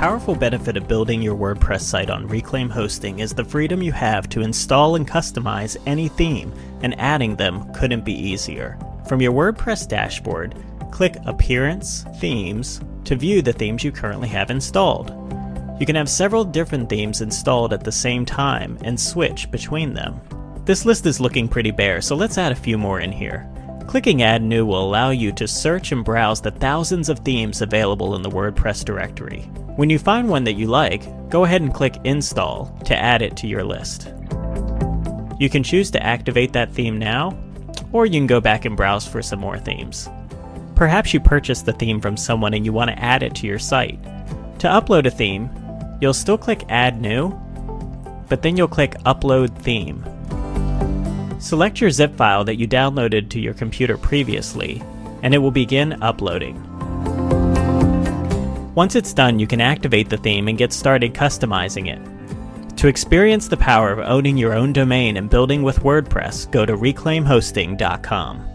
powerful benefit of building your WordPress site on Reclaim Hosting is the freedom you have to install and customize any theme, and adding them couldn't be easier. From your WordPress dashboard, click Appearance, Themes to view the themes you currently have installed. You can have several different themes installed at the same time and switch between them. This list is looking pretty bare, so let's add a few more in here. Clicking Add New will allow you to search and browse the thousands of themes available in the WordPress directory. When you find one that you like, go ahead and click Install to add it to your list. You can choose to activate that theme now, or you can go back and browse for some more themes. Perhaps you purchased the theme from someone and you want to add it to your site. To upload a theme, you'll still click Add New, but then you'll click Upload Theme. Select your zip file that you downloaded to your computer previously, and it will begin uploading. Once it's done, you can activate the theme and get started customizing it. To experience the power of owning your own domain and building with WordPress, go to reclaimhosting.com.